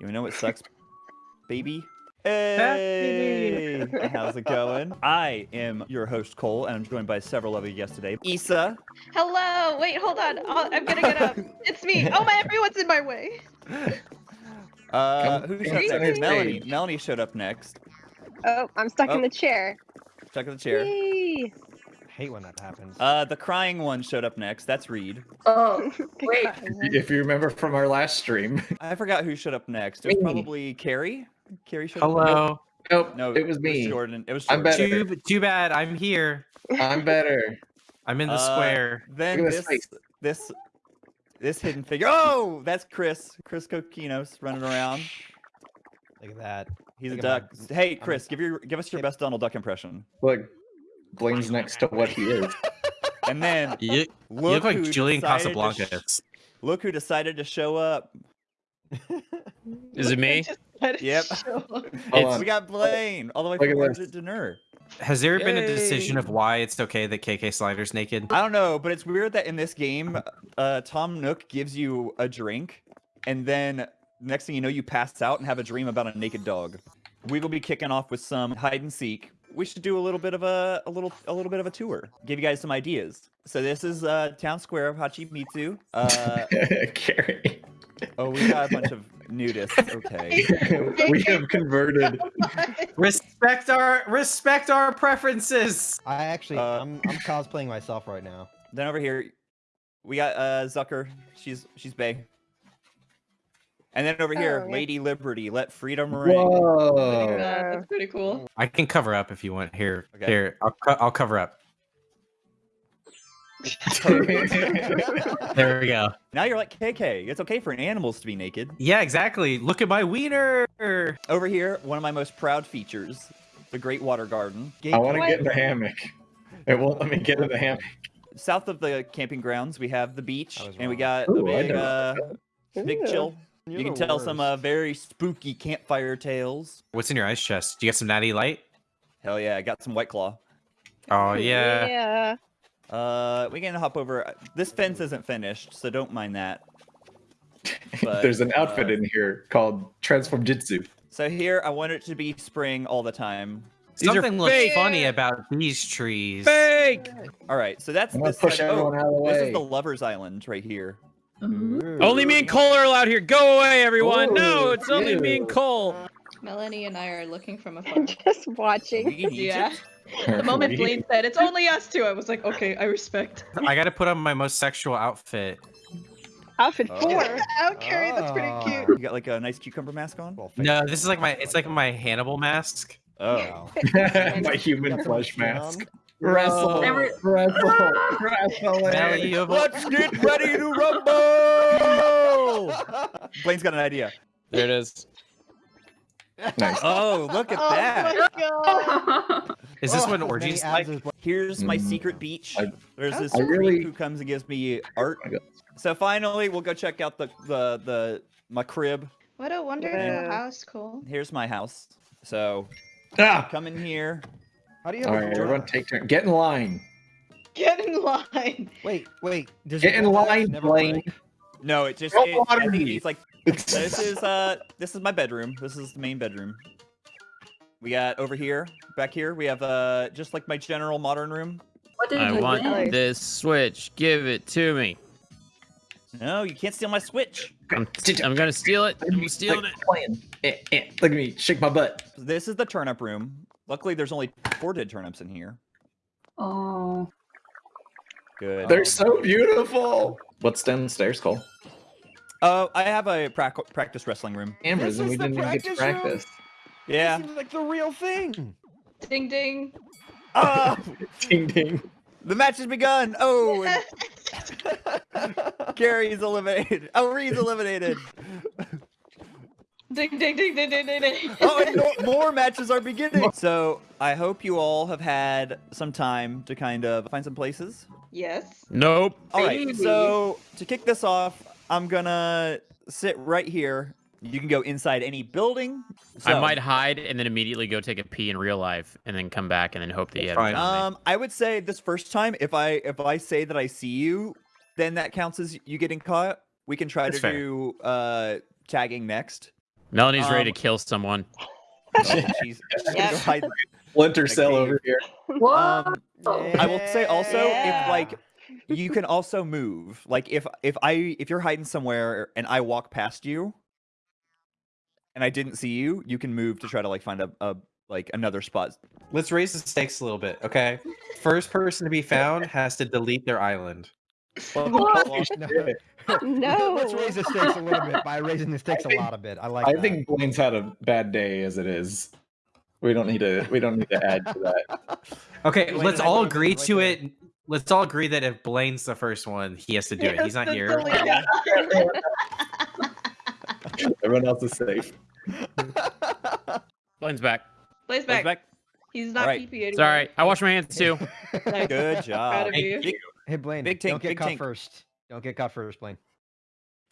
You know what sucks, baby? Hey, how's it going? I am your host Cole, and I'm joined by several other guests today. Issa, Hello. Wait, hold on. I'll, I'm gonna get up. It's me. Oh my! Everyone's in my way. uh, who showed up next? Melanie. Melanie showed up next. Oh, I'm stuck Oh. in the chair. Stuck in the chair. Yay! Hate when that happens. Uh, the crying one showed up next. That's Reed. Oh, The Wait. If you remember from our last stream. I forgot who showed up next. It was Me. probably Carrie. Carrie showed up. Hello. Nope, No, it was It me. was Jordan. It was I'm better. Too, too bad. I'm here. I'm better. I'm in the Uh, square. Then Look this, this, this hidden figure. Oh, that's Chris. Chris Coquinos running around. Look at that. He's a Look at duck. my- Hey, I'm Chris, give your give us your best Donald Duck impression. Look, Blaine's next to what he is. And then You, you look, look like Julian decided Casablancas. sh- look who decided to show up. Is it me? Just it Yep. show up. Hold It's, we got Blaine all the way Look from at Dinner. Has there been a decision of why it's okay that KK Slider's naked? I don't know, but it's weird that in this game, uh, Tom Nook gives you a drink, and then next thing you know, you pass out and have a dream about a naked dog. We will be kicking off with some hide and seek. We should do a little bit of a, a little a little bit of a tour. Give you guys some ideas. So this is uh, town square of Hachimitsu. Uh, Carrie. oh, we got a bunch of nudists. Okay. we have converted. Respect our respect our preferences. I actually, Uh, I'm, I'm cosplaying myself right now. Then over here, we got uh, Zucker. She's she's Bay. And then over here, Oh, yeah. Lady Liberty. Let freedom ring. Whoa. Yeah, that's pretty cool. I can cover up if you want. Here, Okay. here. I'll, co- I'll cover up. There we go. Now you're like KK. It's okay for animals to be naked. Yeah, exactly. Look at my wiener. Over here, one of my most proud features, the Great Water Garden. I want to get in the hammock. It won't let me get in the hammock. South of the camping grounds, we have the beach, and we got Ooh, a I big, uh, big chill. You're you can the tell some uh, very spooky campfire tales. What's in your ice chest? Do you get some natty light? Hell yeah, I got some White Claw. Oh yeah. Yeah. Uh, we can hop over. This fence isn't finished, so don't mind that. But, There's an outfit uh, in here called Transform Jitsu. So here, I want it to be spring all the time. These Something looks fake. funny about these trees. Fake! All right, so that's this. push side- oh, everyone out of the this is the Lovers Island right here. Mm-hmm. Only me and Cole are allowed here. Go away, everyone. no, Ooh, it's only me and. Cole. Melanie and I are looking from afar. I'm just watching. Yeah. The moment Blaine said it's only us two, I was like, okay, I respect. I gotta put on my most sexual outfit. Outfit Oh. four. Oh, Carrie, that's pretty Oh. cute. You got like a nice cucumber mask on? Well, No, this is like my it's like my Hannibal mask. Oh. My human flesh down. mask. Wrestle, Every- wrestle, wrestle. Melly, you have a- Let's get ready to rumble! Blaine's got an idea. There it is. Nice. Oh, look at Oh that. my god. Is this Oh, what as orgies many like? abs as Bla- Here's my Mm. secret beach. I- There's this I really- who comes and gives me art. I So finally, we'll go check out the the the my crib. What a wonderful Yeah. house, Cole. Here's my house. So Ah! come in here. How do you All have a everyone take turn. Get in line. Get in line. Wait, wait. Does Get in line, never Blaine. No, it just Roll it, I think it's like this is uh this is my bedroom. This is the main bedroom. We got over here, back here, we have uh just like my general modern room. What did I want do? this switch. Give it to me. No, you can't steal my switch. I'm, I'm gonna steal it. I'm stealing it. Playing. Eh, eh. Look at me, shake my butt. This is the turnip room. Luckily, there's only four dead turnips in here. Oh. Good. They're um, so beautiful. What's downstairs, Cole? Oh, I have a prac- practice wrestling room. Cameras, This and we is the didn't even get to practice room? Yeah. This seems like the real thing. Ding ding. Oh, Ding ding. the match has begun. Oh, and Gary's eliminated. Oh, Reed's eliminated. Ding ding ding ding ding ding ding. Oh, and no, more matches are beginning. So I hope you all have had some time to kind of find some places. yes. Nope. All right. Baby. So to kick this off, I'm gonna sit right here. You can go inside any building. I might hide and then immediately go take a pee in real life and then come back and then hope that you haven't found me. Um, I would say this first time, if I if I say that I see you, then that counts as you getting caught. We can try That's to fair. do uh tagging next. Melanie's ready Um, to kill someone. She's, she's gonna Yep. go hide. Splinter Okay. Cell over here. What? Um, I will say also Yeah. if like you can also move. Like if if I if you're hiding somewhere and I walk past you and I didn't see you, you can move to try to like find a, a like another spot. Let's raise the stakes a little bit, okay? First person to be found has to delete their island. No. Oh, no. Let's raise the stakes a little bit by raising the stakes a lot a bit. I like I that. think Blaine's had a bad day as it is. We don't need to. We don't need to add to that. Okay, Blaine let's all agree to that. it. Let's all agree that if Blaine's the first one, he has to do it. He's not here. Everyone else is safe. Blaine's back. Blaine's Goes back. back. He's not Alright. PP anymore. It's all right. I wash my hands too. Nice. Good Proud job. of you. Big- Hey Blaine, Big don't tank, get big caught tank. first. Don't get caught first, Blaine.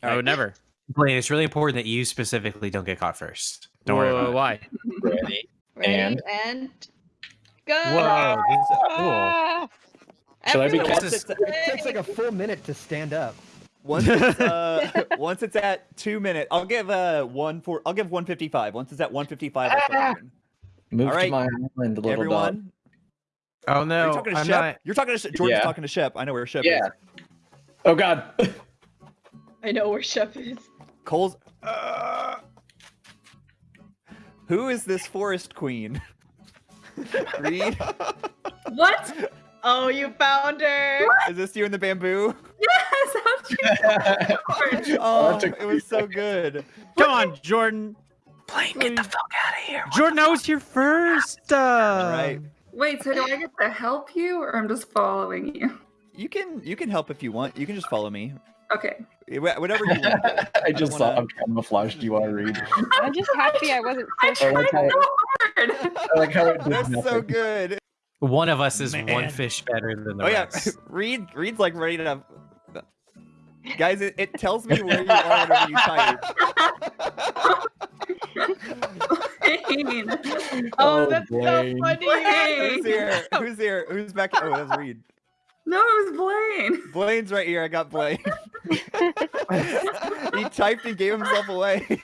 I would never. Blaine, it's really important that you specifically don't get caught first. Don't worry about. Why? Ready? Ready And- and go. Whoa, this is cool. Ah, Shall I be Once it's, It takes like a full minute to stand up. once it's, uh, once it's at two minutes, I'll give uh one for I'll give one fifty five. Once it's at one fifty five, I'll start. Move All to my island, little dog. Everyone, Oh are you no, talking to I'm Shep? not. You're talking to Shep. Jordan's Yeah. talking to Shep. I know where Shep Yeah. is. Oh God. I know where Shep is. Cole's. Uh, who is this forest queen? Reed, What? Oh, you found her. is this you in the bamboo? Yes, how'd you know? Oh, it was so good. Come on, Jordan. Blaine, get the fuck out of here. Jordan, I was here first. Uh... Right. Wait, so do I get to help you or I'm just following you? You can you can help if you want. You can just follow me. Okay. Eh, Whatever you want. I just saw wanna- I'm camouflaged. You want to read? I'm just happy I wasn't I so I like tried how- so hard. I like how it did That's so good. One of us is one fish better than the Oh yeah, rest. Reed. Reed's like ready to. Guys, it, it tells me where you are whenever you type. Blaine. Oh, that's Blaine. so funny. Who's here? Who's here? Who's back? Oh, that's Reed. No, it was Blaine. Blaine's right here. I got Blaine. he typed and gave himself away.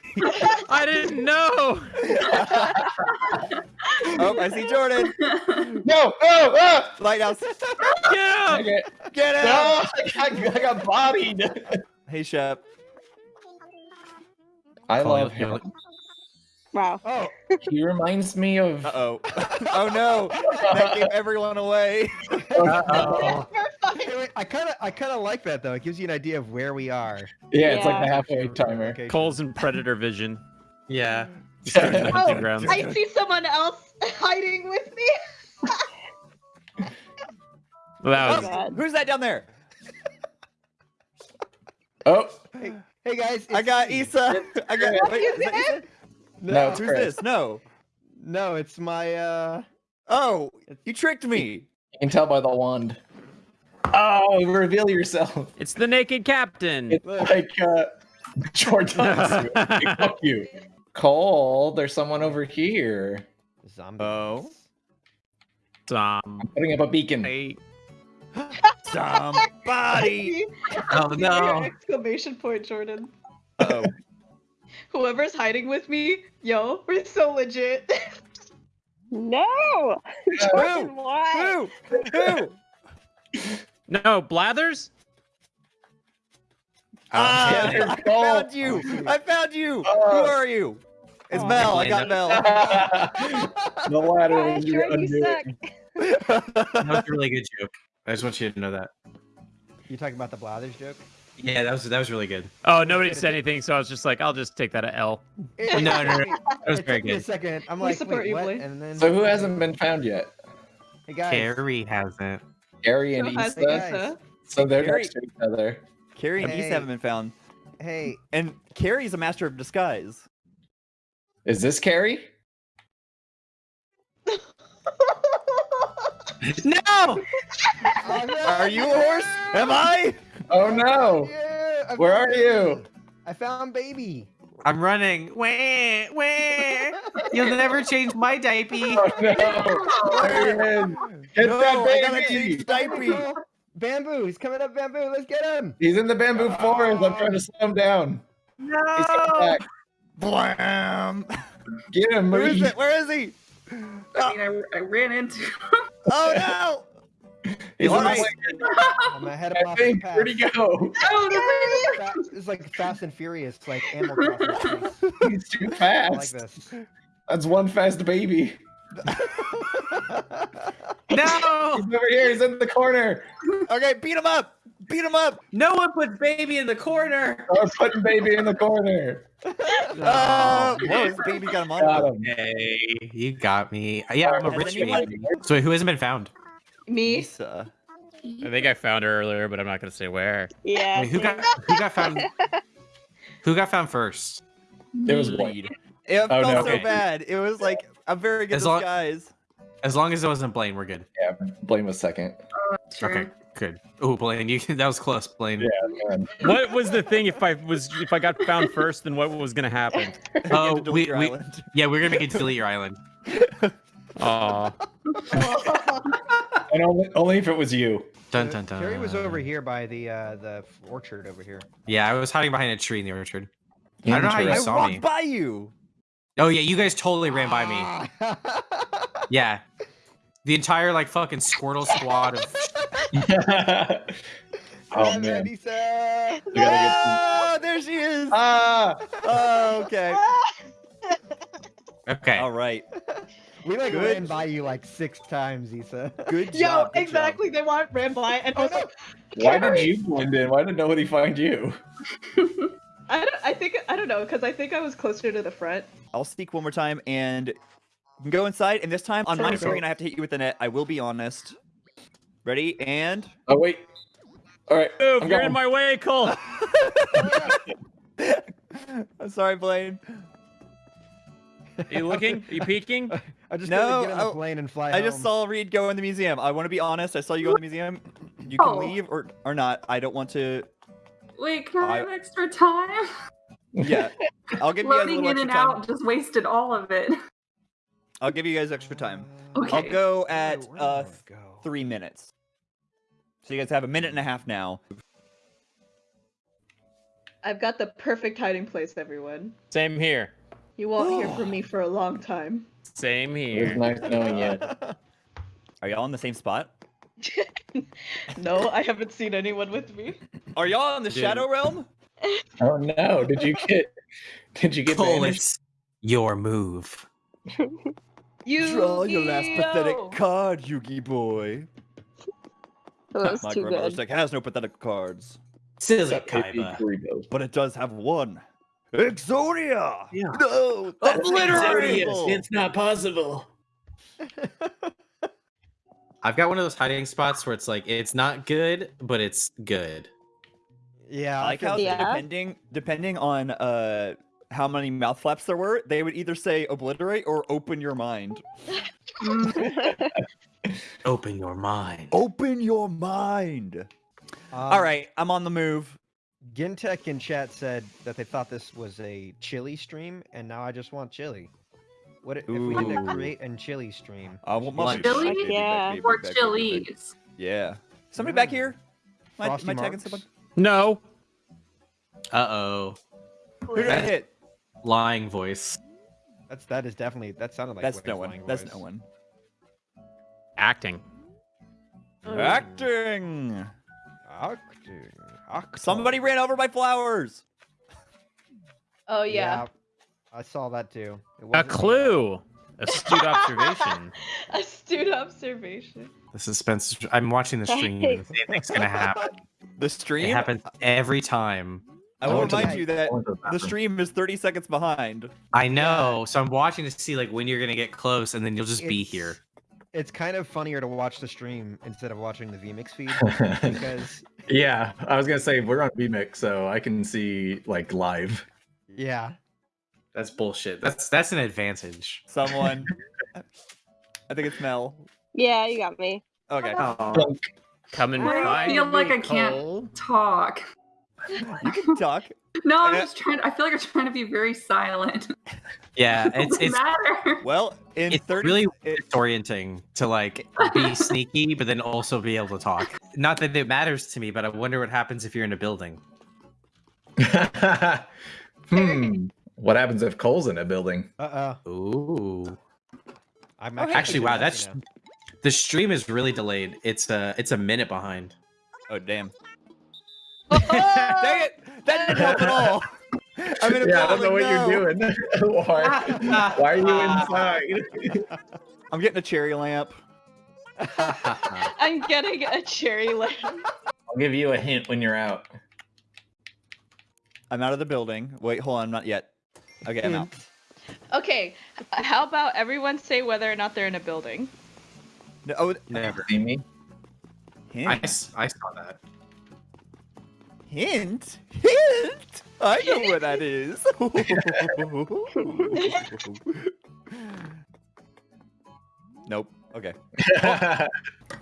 I didn't know. oh, I see Jordan. No! Oh! Ah! Lighthouse. Get him. Okay. Get him. No! I got, I got bodied. Hey, Shep. I Colin, love him. Wow. Oh, He reminds me of. Uh oh. oh no. That gave everyone away. Uh-oh. I kind of, I kind of like that though. It gives you an idea of where we are. Yeah, it's like Yeah. the halfway timer. Okay, Cole's in predator vision. Yeah. He's starting the hunting Oh. I see someone else hiding with me. Well, that Oh, was God. Who's that down there? Oh! Hey guys, I got me. Issa. I got. Oh, Wait, is that did? Issa? No, it's Who's Chris. this? No. No, it's my. uh Oh, you tricked me. You can tell by the wand. Oh, reveal yourself. it's the naked captain. It's like uh, Jordan. Fuck you. Cole, there's someone over here. Zombie. Oh. Um, Putting up a beacon. hey, Somebody. Oh no. Exclamation point, Jordan. Oh. Whoever's hiding with me, yo, we're so legit. No. Jordan, why? Who? Who? no Blathers. Ah, there's I found you. I found you. Who Oh. are you? It's Oh. Mel. I got Mel. the ladder Gosh, was your you suck. undoing. That was a really good joke. I just want you to know that. You talking about the Blathers joke? Yeah, that was that was really good. Oh, nobody said anything, so I was just like, I'll just take that at L. No, no, no. it- That was it very took me a good. second. I'm We like, support wait, you, what? And then. So who hasn't been found yet? Hey guys. Carrie hasn't. Gary and Who has Issa. guys. Issa? So they're Gary- next to each other. Carrie and Hey. Issa haven't been found. Hey, And Carrie's a master of disguise. Is this Carrie? No! Oh, no, Are you a horse? Am I? Oh no! Yeah, Where found are you? I found baby. I'm running. Wah, wah. You'll never change my diaper. Oh no! There he is. Get no, that I gotta baby! change diaper. Bamboo, he's coming up, bamboo. Let's get him. He's in the bamboo forest. I'm trying to slow him down. He's coming No! back. Blam! Get him, Where is it? Where is he? I mean, I, I ran into. Oh no! He's All on the right. I'm gonna head him off I the think, path. Where'd he go? oh, Fa- It's like Fast and Furious, like Animal Crossing. space. He's too I like fast. this. That's one fast baby. No! He's over here. He's in the corner. okay, beat him up! Beat him up! No one puts baby in the corner. We're putting baby in the corner. Oh, whoa, baby got him on. Got him. Hey, you got me. Yeah, I'm a rich anyone- baby. So who hasn't been found? Me. Lisa. I think I found her earlier, but I'm not gonna say where. Yeah. Wait, who got who got found? Who got found first? It was Blade. Lead. It Oh, felt no. so Okay. bad. It was like a very good As long- disguise. As long as it wasn't Blaine, we're good. Yeah, Blaine was second. Oh, true. Okay, good. Oh, Blaine, you that was close, Blaine. Yeah, man. What was the thing if I was if I got found first, then what was gonna happen? Oh, to delete we, we yeah, we're gonna make it delete your island. Aw. And only, only if it was you. Dun dun dun. Terry was over here by the uh, the orchard over here. Yeah, I was hiding behind a tree in the orchard. I don't know how you I Interesting. saw walked me. by you. Oh yeah, you guys totally ran by me. Yeah, the entire like fucking Squirtle squad of. oh man. Lisa. We get there she is. Ah! Oh, okay. Okay. All right. We like Good. ran by you like six times, Issa. Good job. Yo, good job. exactly. They want ran by, and oh, I was like, Why did you blend in? Why did nobody find you? I don't. I think I don't know because I think I was closer to the front. I'll speak one more time and go inside. And this time on my Sounds screen, good. I have to hit you with the net. I will be honest. Ready? And Oh wait. All right. Move, I'm you're going. in my way, Cole. I'm sorry, Blaine. Are you looking? Are you peeking? I just No, get on the I- plane and fly I just saw Reed go in the museum. I want to be honest. I saw you go in the museum. You can Oh. leave or or not. I don't want to. Wait, can I I- have extra time? Yeah, I'll give you guys a Loading little in extra and time. out just wasted all of it. I'll give you guys extra time. Okay. I'll go at Where uh go? three minutes. So you guys have a minute and a half now. I've got the perfect hiding place, everyone. Same here. You won't hear from me for a long time. Same here. It was here. nice knowing you. Are y'all in the same spot? no, I haven't seen anyone with me. Are y'all in the Dude. Shadow Realm? Oh no! Did you get? Did you get Cole, it's your move. You Draw your last pathetic card, Yugi boy. That was My too grandmother's good. deck has no pathetic cards, Silly Kaiba. But it does have one. Exodia! Yeah. No! That's Obliterate! impossible! not possible. I've got one of those hiding spots where it's like it's not good, but it's good. Yeah, I like how Yeah. depending depending on uh how many mouth flaps there were, they would either say obliterate or open your mind. Open your mind. Open your mind. Um, All right, I'm on the move. Gintek in chat said that they thought this was a chili stream, and now I just want chili. What if, if we did a Ooh. create and chili stream? I want my Lunch. Chili? baby back, Yeah. baby or back, baby back. chilies. Yeah. Somebody back here? Am I, am I tagging someone? No. Uh oh. Who did I hit? Lying voice. That's that is definitely that sounded like That's no one. lying That's voice. no one. Acting. Acting. Acting, acting. Somebody ran over my flowers. Oh yeah. I saw that too. It A wasn't me. clue. Astute observation. Astute observation. The suspense. I'm watching the stream. and The same thing's gonna happen. The It stream. happens every time. I I will remind you that I went to the the stream is 30 seconds behind. I know. So I'm watching to see like when you're gonna get close, and then you'll just be here. It's kind of funnier to watch the stream instead of watching the VMix feed because yeah, I was gonna say we're on VMix, so I can see like live. yeah, That's bullshit. That's that's an advantage. Someone. I think it's Mel. yeah, you got me. Okay. Oh. Come and I feel like I can't- Cole. Talk. You can talk. No, I'm Uh, just trying. I feel like I'm trying to be very silent. Yeah, it's it's matter. Well, in It's 30 really it- disorienting to like be sneaky, but then also be able to talk. Not that it matters to me, but I wonder what happens if you're in a building. hmm. What happens if Cole's in a building? Uh oh. Ooh. I'm hey. Actually, wow, actually that's the stream is really delayed. It's a it's a minute behind. Oh damn! Dang it! That didn't help at all. I'm in a yeah, I don't know what building, you're doing. why, why are you inside? I'm getting a cherry lamp. I'm getting a cherry lamp. I'll give you a hint when you're out. I'm out of the building. Wait, hold on, not yet. Okay, I'm hmm. out. Okay, how about everyone say whether or not they're in a building? No, oh, Never. See me? I, hint. s- I saw that. Hint. Hint. I know what that is. nope. Okay.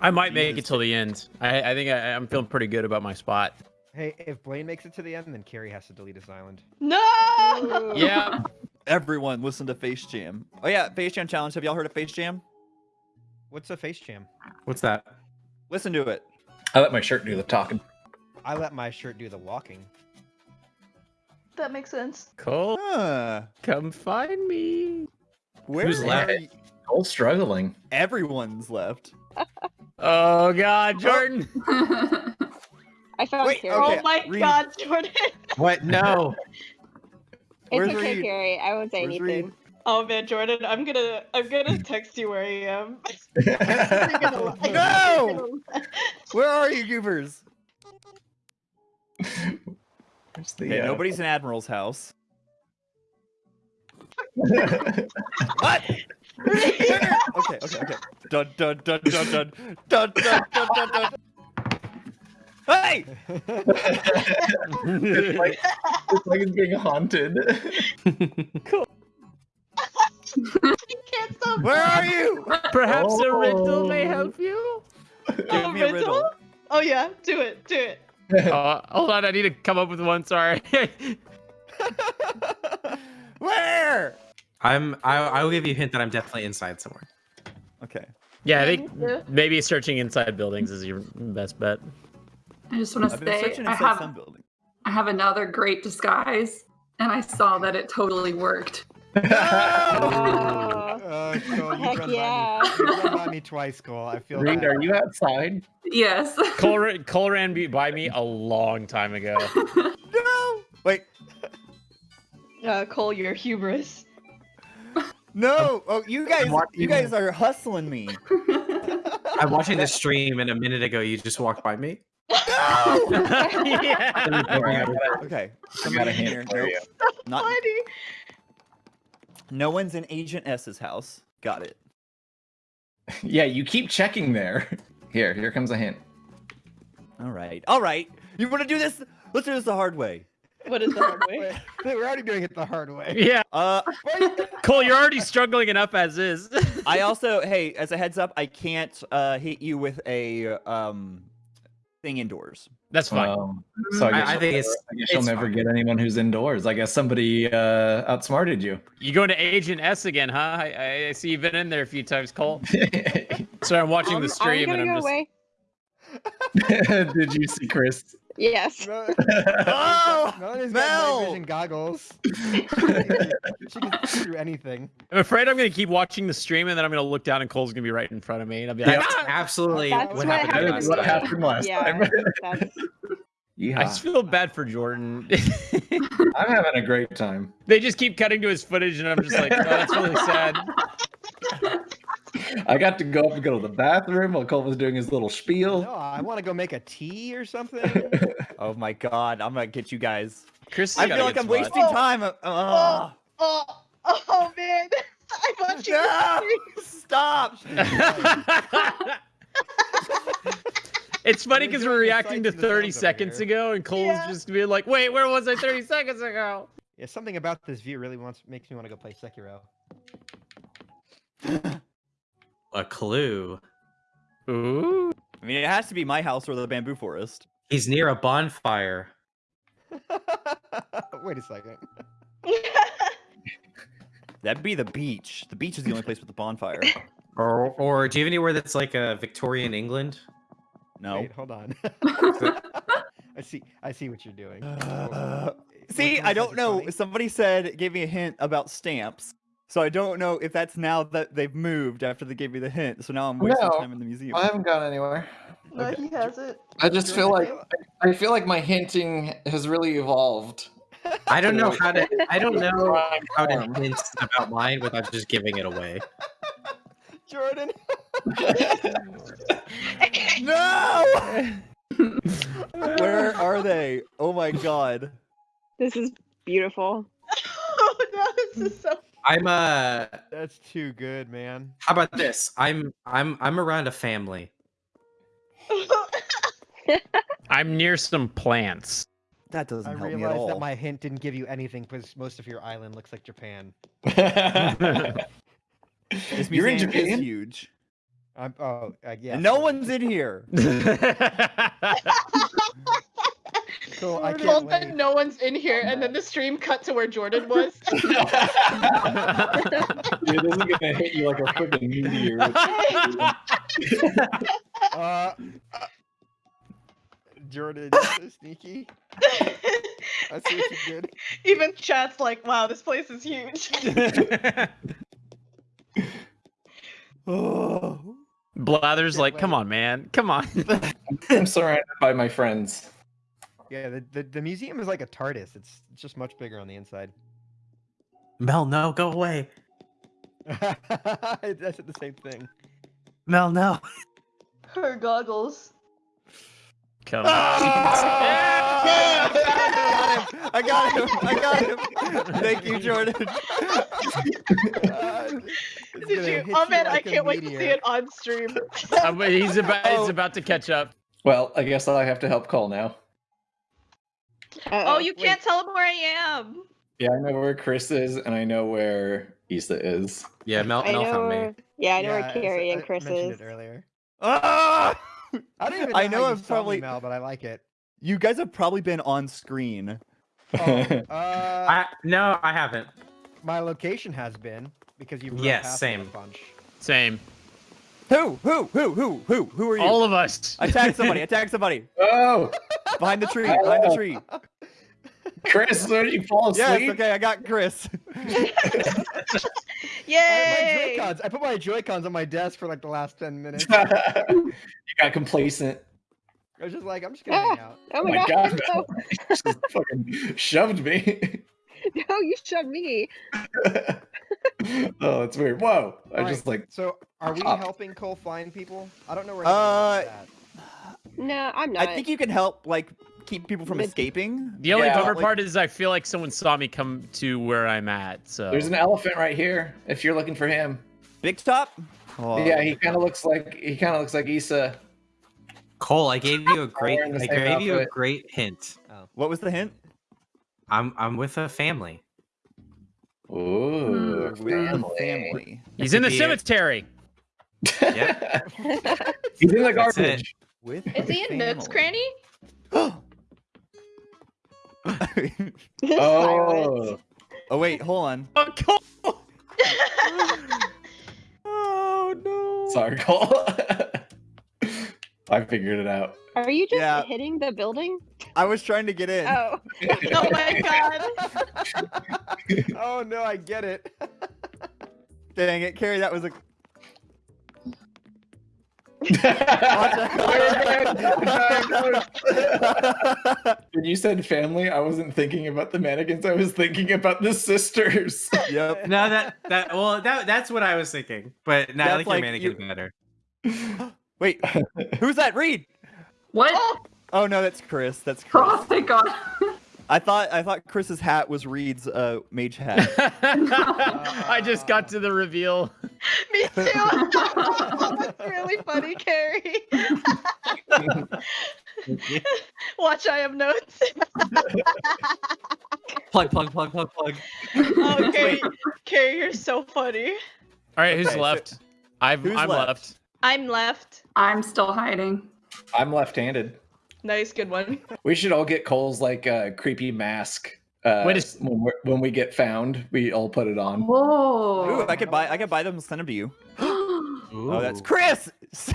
I might make it Jesus. till the end. I, I think I, I'm feeling pretty good about my spot. Hey, if Blaine makes it to the end, then Carrie has to delete his island. No! Yeah. Everyone, listen to Face Jam. Oh yeah, Face Jam challenge. Have y'all heard of Face Jam? What's a face jam? What's that? Listen to it. I let my shirt do the talking. I let my shirt do the walking. That makes sense. Cole, Huh. come find me. Where Who's left? are y- Cole's struggling. Everyone's left. Oh God, oh. Jordan. I found Wait, Carrie. Okay, oh my Reed. god, Jordan. What? No. Where's It's okay, Reed? Carrie. I won't say Where's anything. Reed? Oh man, Jordan, I'm gonna I'm gonna text you where I am. No! Where are you, goobers? Where's the, Okay, uh, nobody's in Admiral's house. What? okay, okay, okay. Dun dun dun dun dun dun dun dun dun dun. Hey! it's, like, it's like it's being haunted. can't stop. Where are you? Perhaps a riddle may Oh. help you. Give Oh, me a riddle. riddle? Oh yeah, do it, do it. Uh, hold on, I need to come up with one. Sorry. Where? I'm. I, I will give you a hint that I'm definitely inside somewhere. Okay. yeah, I think maybe searching inside buildings is your best bet. I just want to I've say searching I inside have building. I have another great disguise, and I saw that it totally worked. Oh, Uh, Cole, you've Heck run yeah. By me. You've run by me twice, Cole. I feel Reed, bad. are you outside? Yes. Cole, ra- Cole ran be- by me a long time ago. No! Wait. Uh, Cole, your hubris. No! Oh, you guys, you guys are hustling me. I'm watching the stream, and a minute ago you just walked by me. No! yeah. Alright, Okay. I got Somebody a in here. Nope. Not. Funny. No one's in Agent S's house. Got it. Yeah, you keep checking there. Here, here comes a hint. All right. All right. You want to do this? Let's do this the hard way. What is the hard way? Wait, We're already doing it the hard way. yeah. Uh, Cole, you're already struggling enough as is. I also, hey, as a heads up, I can't uh, hit you with a um thing indoors. That's fine. Um, so I, I- guess I you'll think never- it's- I guess you'll never fine. get anyone who's indoors. I guess somebody uh, outsmarted you. You going to Agent S again, huh? I, I- I see you've been in there a few times, Cole. Sorry, I'm watching Um, the stream I'm and gonna I'm go just. away. Did you see Chris? Yes. No, Oh, Melanie's Mel! vision goggles. she can see through anything. I'm afraid I'm gonna keep watching the stream and then I'm gonna look down and Cole's gonna be right in front of me and I'll be like, That's "Ah!" absolutely That's what what happened. happened last what happened last yeah, time. That's, I just feel bad for Jordan. I'm having a great time. they just keep cutting to his footage and I'm just like, oh, that's really sad. I got to go up and go to the bathroom while Cole was doing his little spiel. No, I want to go make a tea or something. Oh my god, I'm gonna get you guys. Chris, I feel like I'm wasting Oh. time. Uh, uh, Oh, oh man. I'm you. no! the Stop! it's funny We're because we're reacting to sights and the 30 seconds ago and Cole's Yeah. just being like, wait, where was I 30 seconds ago? yeah, something about this view really wants makes me want to go play Sekiro. A clue. Ooh. I mean, it has to be my house or the bamboo forest. He's near a bonfire. Wait a second. That'd be the beach. The beach is the only place with the bonfire. Or, or do you have anywhere that's like a Victorian England? No. Wait, hold on. I see. I see what you're doing. Uh, See, I don't know. funny? Somebody said gave me a hint about stamps. So I don't know if that's now that they've moved after they gave me the hint. So now I'm wasting No, time in the museum. I haven't gone anywhere. No, Okay. he has it. I just feel like I feel like my hinting has really evolved. I don't know how to. I don't know how to hint about mine without just giving it away. Jordan. no! Where are they? Oh my god. This is beautiful. oh no, this is so. I'm uh. That's too good, man. How about this? I'm I'm I'm around a family. I'm near some plants. That doesn't I help me at all. realized all. that my hint didn't give you anything because most of your island looks like Japan. This You're in museum is Japan? huge. I'm oh uh, yeah. No one's in here. Cool. I Well, can't then wait. no one's in here, and then the stream cut to where Jordan was. Dude, this is gonna hit you like a freaking meteor. Uh, uh, Jordan, so sneaky. I see what you did. Even chat's like, "Wow, this place is huge." Oh. Blather's like, come on, man. Come on. I'm surrounded by my friends. Yeah, the, the the museum is like a TARDIS. It's it's just much bigger on the inside. Mel, no, go away. I said the same thing. Mel, no. Her goggles. Come I got him! I got him! I got him! Thank you, Jordan. Uh, Did gonna you? hit Oh man, like I a can't wait to see it on stream. But he's about Oh. he's about to catch up. Well, I guess I have to help Cole now. Oh, you wait. can't tell him where I am. Yeah, I know where Chris is, and I know where Issa is. Yeah, Mel, Mel know found where, me. yeah, I know Yeah, where Carrie and I Chris mentioned is. it earlier. Ah! I don't even know, I know how you I've saw probably- Mel, but I like it. You guys have probably been on screen. Oh, uh, I no, I haven't. my location has been because you've run Yes, past a same. bunch. Same. Who? Who? Who? Who? Who? Who are you? All of us. Attack somebody! Attack somebody! oh, Behind the tree! Behind the tree! Chris, did you fall Yes. asleep? Okay, I got Chris. I, Yay! my Joy-Cons. I put my Joy-Cons on my desk for like the last ten minutes. you got complacent. I was just like, I'm just gonna hang out. Oh my, my god, God. Just fucking shoved me. no, no, you shoved me. oh, that's weird. Whoa! I Alright, just like So, are we helping Cole find people? I don't know where. Uh, anyone is at. No, I'm not. I think you can help, like, keep people from escaping. The only Yeah, bummer like- part is I feel like someone saw me come to where I'm at. So there's an elephant right here. If you're looking for him, Big top. Oh. yeah, he kind of looks like he kind of looks like Issa. Cole, I gave you a great. I same gave you a great hint. What was the hint? I'm I'm with a family. Ooh, hmm. With the family. he's in the could be a- cemetery. Yeah. He's in the That's it. garbage. With Is he in Nook's family. cranny? Silence. Oh, oh wait, hold on. Oh, Cole. Oh no. sorry, Cole. I figured it out. Are you just Yeah. hitting the building? I was trying to get in. Oh. oh my god! oh no, I get it. Dang it, Carrie, that was a. when you said family, I wasn't thinking about the mannequins. I was thinking about the sisters. yep. No, that that well that that's what I was thinking. But now I That's like, like your you- mannequin better. Wait, who's that? Reed. What? Oh no, that's Chris. That's Chris. Oh, thank God. I thought I thought Chris's hat was Reed's uh, mage hat. I just got to the reveal. Me too. That's really funny, Carrie. Watch, I have notes. Plug plug plug plug plug. Oh, Carrie, Carrie, you're so funny. All right, who's Okay, so- left? I've, Who's I'm left? left. I'm left. I'm still hiding. I'm left-handed. Nice, good one. We should all get Cole's like uh, creepy mask. Uh, Wait a s- when, we're, when we get found, we all put it on. Whoa. Ooh, I could buy I could buy them and send them to you. Oh, that's Chris.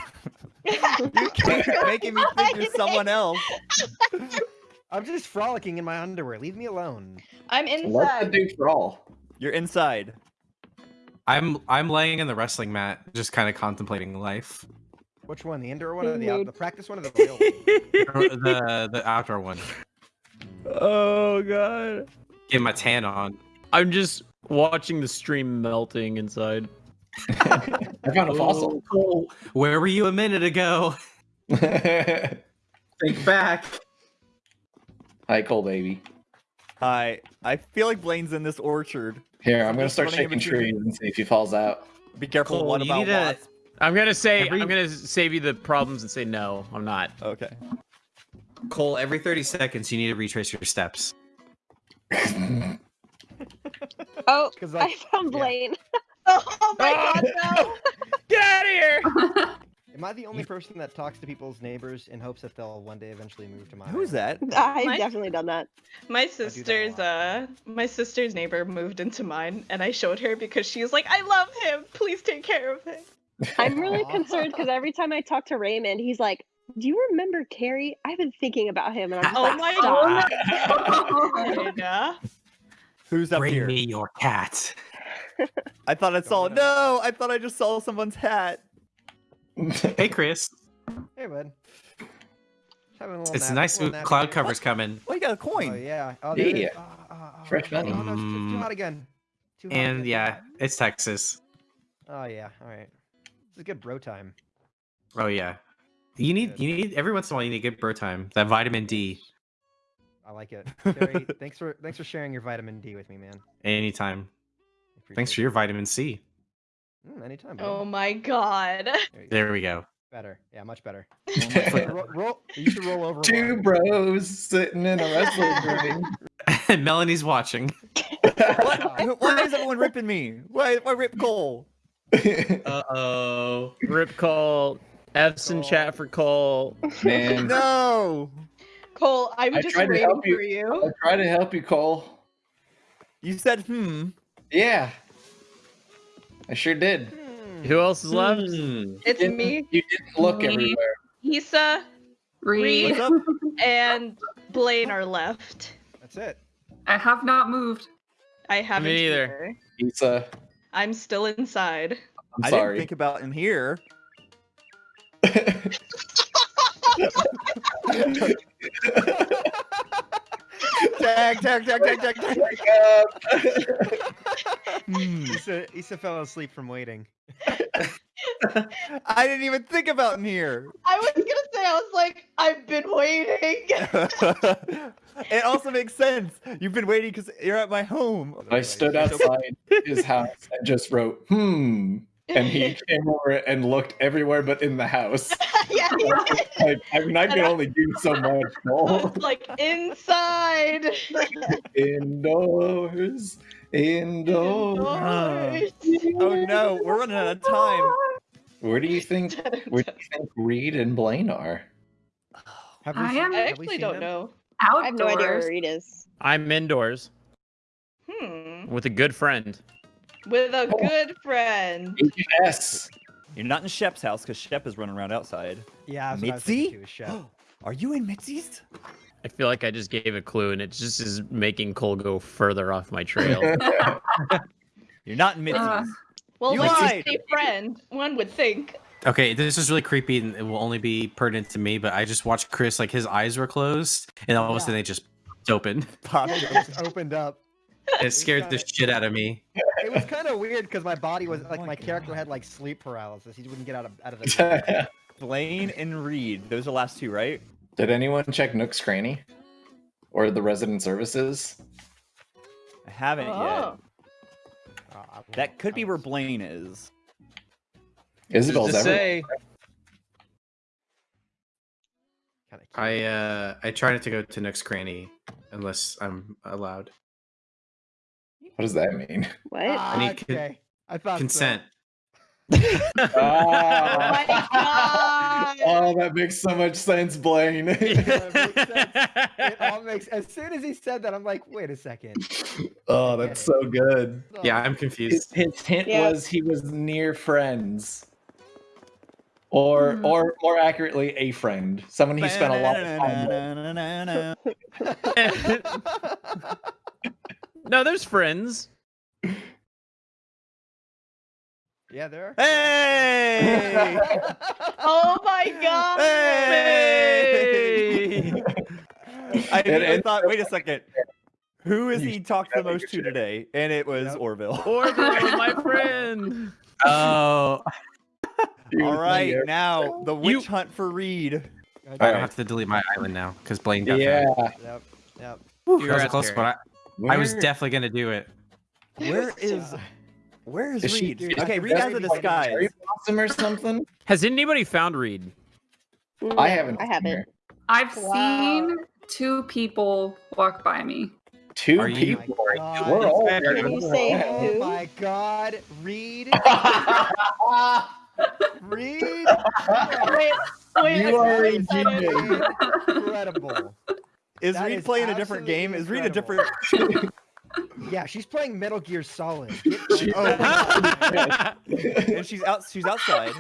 you keep making me think you're someone else. I'm just frolicking in my underwear. Leave me alone. I'm Let the inside. do for all. You're inside. I'm I'm laying in the wrestling mat, just kind of contemplating life. Which one? The indoor one or the, out- the practice one or the real one? The the outdoor one. Oh god. Get my tan on. I'm just watching the stream melting inside. I found a fossil. Oh, Cole, where were you a minute ago? Think back. Hi, Cole, baby. Hi. I feel like Blaine's in this orchard. Here, I'm gonna start shaking trees and see if he falls out. Be careful. Cole, what you about need to- wasps? I'm gonna say Every- I'm gonna save you the problems and say no. I'm not. Okay. Cole, every 30 seconds you need to retrace your steps. Oh, 'Cause, I like, found yeah. Blaine. Oh my god, no! Get out of here! Am I the only person that talks to people's neighbors in hopes that they'll one day eventually move to my Who's that? I've My- definitely done that. My sister's lot. uh my sister's neighbor moved into mine and I showed her because she was like, I love him. Please take care of him. I'm really concerned because every time I talk to Raymond, he's like, "Do you remember Carrie? I've been thinking about him." And I'm just Oh like, my "Stop." god. Who's up Bring here? me your cat. I thought I saw. Going No, I thought I just saw someone's hat. Hey, Chris. Hey, bud. Just a It's nap- nice little cloud here. cover's coming. Oh, you got a Oh coin. yeah. Oh, there. Yeah. Ah, ah, ah, Fresh oh, money. no, no, it's, it's too hot again. Too hot And again, yeah, it's Texas. Oh yeah. All right. This is good bro time. Oh yeah. You need Good. you need every once in a while you need good bro time. That vitamin D. I like it. Terry, thanks for thanks for sharing your vitamin D with me, man. Anytime. Thanks for your vitamin C. Mm, anytime. bud. Oh my god. There you go. There we go. Better. Yeah, much better. Two roll, roll, you should roll over. one. bros sitting in a wrestling ring. Melanie's watching. What? Why is everyone ripping me? Why? Why rip Cole? Uh oh. Rip Cole. F's in chat for Cole. Man, No. Cole, I'm I just tried to waiting help you. for you. I try to help you, Cole. You said hmm. Yeah, I sure did. Hmm. Who else is left? Hmm. It's Didn't- me, You didn't look Me. everywhere. Issa, Reed, and Blaine are left. That's it. I have not moved. I haven't neither. either. Pizza. I'm still inside. I'm I didn't think about in here. Tag, tag, tag, tag, tag, tag. Hmm. Issa, Issa fell asleep from waiting. I didn't even think about in here. I was gonna say, I was like, I've been waiting. it also makes sense. You've been waiting because you're at my home. I stood outside his house and just wrote, hmm. And he came over and looked everywhere but in the house. yeah. Like, I mean, I can only do so much. I like inside. Indoors, indoors. Oh no, we're running out of time. Where do you think? Where do you think Reed and Blaine are? Have I seen- am- I have we actually seen don't them? know. Outdoors. I have no idea where Reed is. I'm indoors Hmm. with a good friend. With a Oh. good friend. Yes. You're not in Shep's house because Shep is running around outside. Yeah, that's I was thinking Mitzi? too, is Chef. Are you in Mitzi's? I feel like I just gave a clue, and it just is making Cole go further off my trail. You're not in Mitzi's. Uh, Well, You like lied. a friend, one would think. Okay, this is really creepy and it will only be pertinent to me, but I just watched Chris like his eyes were closed and all of a sudden they just opened. Popped It up. just opened up. It scared the shit out of me. It was kind of weird because my body was like my my character had like sleep paralysis. He wouldn't get out of out of the. Blaine and Reed. Those are the last two, right? Did anyone check Nook's Cranny? Or the resident services? I haven't Oh. yet. Oh, That could be where Blaine is. Isabelle's Just to everywhere. say. I uh I try not to go to Nook's Cranny unless I'm allowed. What does that mean? What? Ah, need con- okay. I thought so. Consent. Oh my god! oh, that makes so much sense, Blaine. It all makes. As soon as he said that, I'm like, wait a second. oh, that's so good. Yeah, I'm confused. his hint Yeah. was he was near friends. Or, Hmm. or more accurately, a friend, someone he spent a lot of time with. no, there's friends. Yeah, there. are. Hey! Oh my god! Hey! I It immediately thought, wait a second. Who has he talked the most to today? And it was Yep. Orville. Orville, my friend. Oh, He All was right, there. now the You- witch hunt for Reed. I Alright. have to delete my island now because Blaine got Yeah. that. Yep. Yep. Whew, You're that was a at close Terry. one. I, I was definitely gonna do it. Where is where is, Is she- Reed? is okay, Reed has a dressed like disguise. Cherry blossom or something? Has anybody found Reed? Mm, I haven't. I haven't. I've Wow. seen two people walk by me. Two Are people. Oh my God. We're all Can you say well. Oh who? my God, Reed. Reed. Wait, wait, you are so a genius. Incredible. Is That Reed is playing a different game? Is absolutely Reed a different? Yeah, she's playing Metal Gear Solid. She- oh, and she's out. She's outside.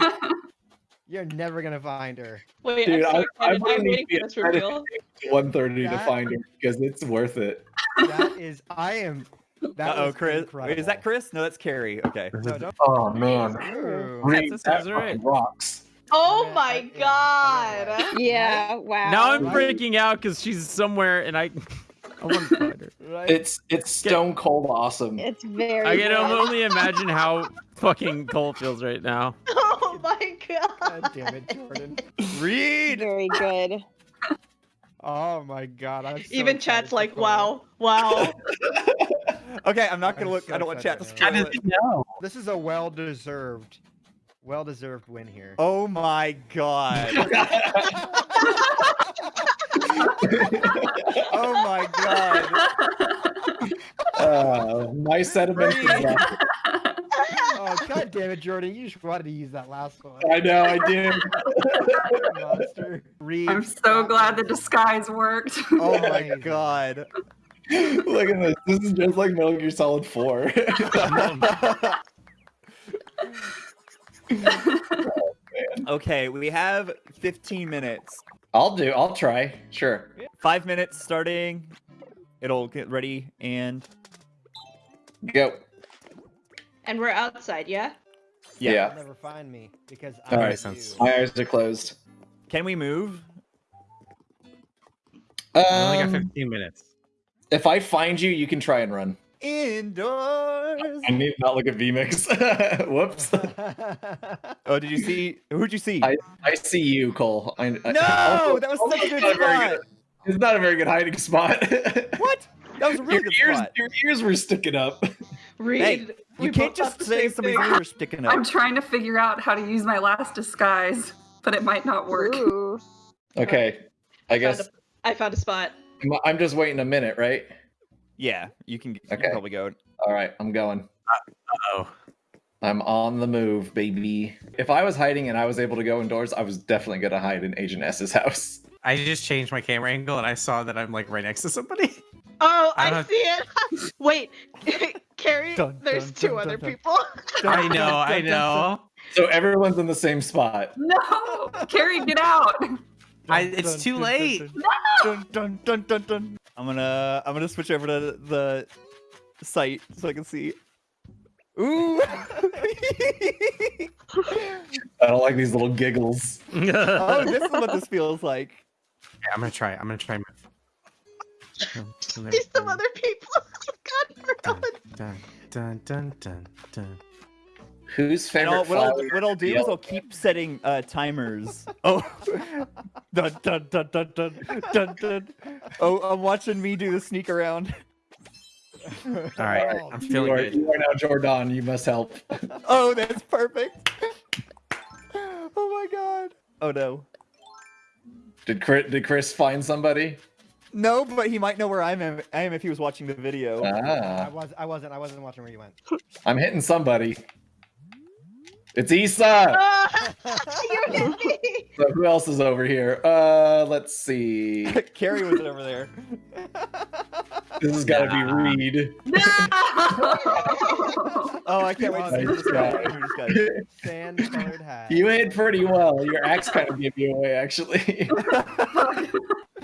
You're never gonna find her. Wait, Dude, I'm, so I- I'm excited. I'm gonna waiting be for this reveal. 130 to find her because it's worth it. That is, I am. That Uh oh, was Chris. Wait, is that. Chris? No, that's Carrie. Okay. No, Oh man, Ooh. Reed, that that right. fucking rocks. Oh my god! Yeah, wow. now I'm freaking out because she's somewhere and I, I want to find her. Right? It's it's stone cold awesome. It's very. I can good. only imagine how fucking Cole feels right now. Oh my god! God damn it, Jordan. Reed. very good. Oh my God. I'm so Even chat's like, wow, wow. Okay, I'm not gonna I'm look. I don't want chat to excited, spoil it. know? This is a well-deserved, well-deserved win here. Oh my god. Oh my god. Uh, my sentiments. is Oh god damn it, Jordan! You just wanted to use that last one. I know I did. Monster. Reed. I'm so glad the disguise worked. Oh my god. Look at this. This is just like Metal Gear Solid 4. Okay, we have 15 minutes. I'll do. I'll try. Sure. Five minutes starting. It'll get ready and Go. And we're outside, yeah? yeah. Yeah. You'll never find me because All I'm right. sense. My eyes are closed. Can we move? I only got Um, 15 minutes. if I find you, you can try and run. Indoors. I need not look at VMix. Whoops. Oh, did you see? Who'd you see? I- I see you, Cole. I, I, No, also- that was such a good not very spot. good- It's not a very good hiding spot. What? That was a really your good ears, spot. Your ears were sticking up. Reed. Hey, You can't just say same somebody's thing. ears sticking up. I'm trying to figure out how to use my last disguise, but it might not work. Ooh. Okay. I I found, guess a, I found a spot. I'm- I'm just waiting a minute, right? Yeah, you can, you can Okay. probably go. All right, I'm going. Oh, I'm on the move, baby. If I was hiding and I was able to go indoors, I was definitely gonna hide in Agent S's house. I just changed my camera angle and I saw that I'm like right next to somebody. Oh, I I, see it. Wait, Carrie, Dun, there's dun, two dun, other dun, dun. people. I know, I know. So everyone's in the same spot. No! Carrie, get out! I, it's too late. Dun, I'm gonna I'm gonna switch over to the site so I can see. Ooh. I don't like these little giggles. oh, this is what this feels like. Yeah, I'm gonna try. I'm gonna try. Dun, dun, some other people. God, dun, we're dun, dun, dun, dun, dun. Whose And favorite I'll, what, I'll, what I'll do is is I'll keep setting uh, timers. Oh, dun, dun, dun, dun, dun, dun, dun. Oh, I'm watching me do the sneak around. All right, Oh, I'm You feeling are, good. you are now Jordan. You must help. Oh, that's perfect. oh my god. Oh no. Did Chris, did Chris find somebody? No, but he might know where I'm. Am, I am if he was watching the video. I Ah, was. I wasn't. I wasn't watching where you went. I'm hitting somebody. It's Issa. You hit me. So who else is over here? Uh, let's see. Carrie was over there. This has got to be Reed. No! Oh, I can't wait to see Nice this guy. guy. Sand colored hat. You hid pretty well. Your axe kind of gave you away, actually.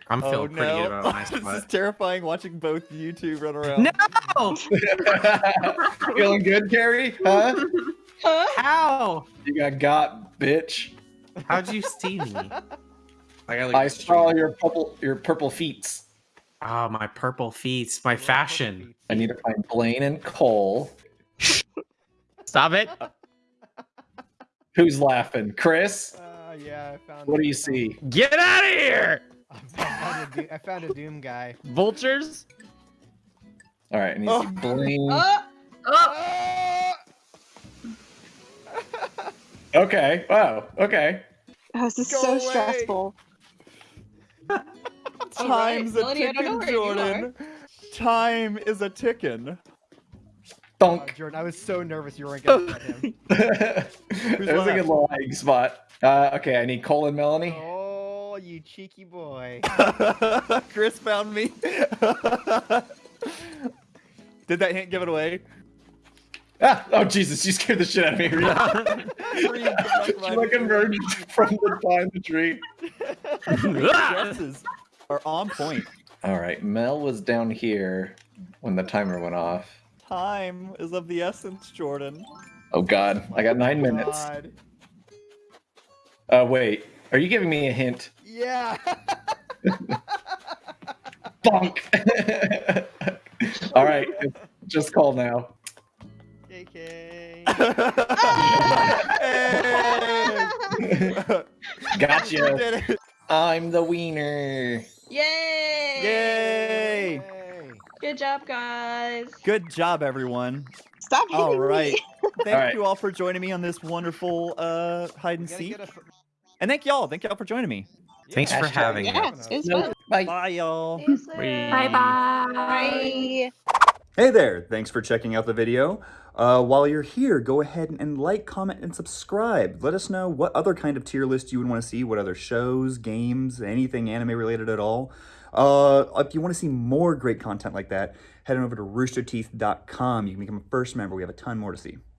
I'm Oh feeling pretty good no! about my this is spot. terrifying watching both you two run around. No! Feeling good, Carrie? Huh? Huh? How? You got got, bitch. How'd you see me? I got I saw your purple your purple feet. Oh, my purple feet, my fashion. I need to find Blaine and Cole. Stop it. Who's laughing? Chris? Uh, yeah, I found. What do you see? Get out of here. I found, a, found a Doom guy. Vultures. All right, and he's to see Blaine. Oh, Oh, Okay. Wow. Okay. Oh, this is Go so away. stressful. Time's a Melanie, I don't know ticking, where you are. Jordan. Time is a ticking. Oh, Donk. Jordan, I was so nervous you weren't gonna get him. that was a good little hiding spot. Uh, okay, I need Cole and Melanie. Oh, you cheeky boy. Chris found me. Did that hint give it away? Ah, oh Jesus! You scared the shit out of me. Black she like emerged from the behind the tree. dresses are on point. All right, Mel was down here when the timer went off. Time is of the essence, Jordan. Oh God, I got nine minutes. God. Uh, wait, are you giving me a hint? Yeah. Bonk. All right, just call now. JK. Hey! Gotcha. We did it. I'm the wiener. yay! Yay! Yay. Good job, guys. Good job, everyone. Stop hitting All me. right. Thank All right. you all for joining me on this wonderful uh, hide and seek. And thank y'all. Thank y'all for joining me. Thanks for Hashtag- having me. Yeah, it's fun. Bye. Bye, y'all. See you soon. bye bye. Bye. Hey there, thanks for checking out the video. Uh, while you're here, go ahead and, like, comment, and subscribe. Let us know what other kind of tier list you would want to see, what other shows, games, anything anime related at all. Uh, if you want to see more great content like that, head on over to roosterteeth.com. You can become a first member. We have a ton more to see.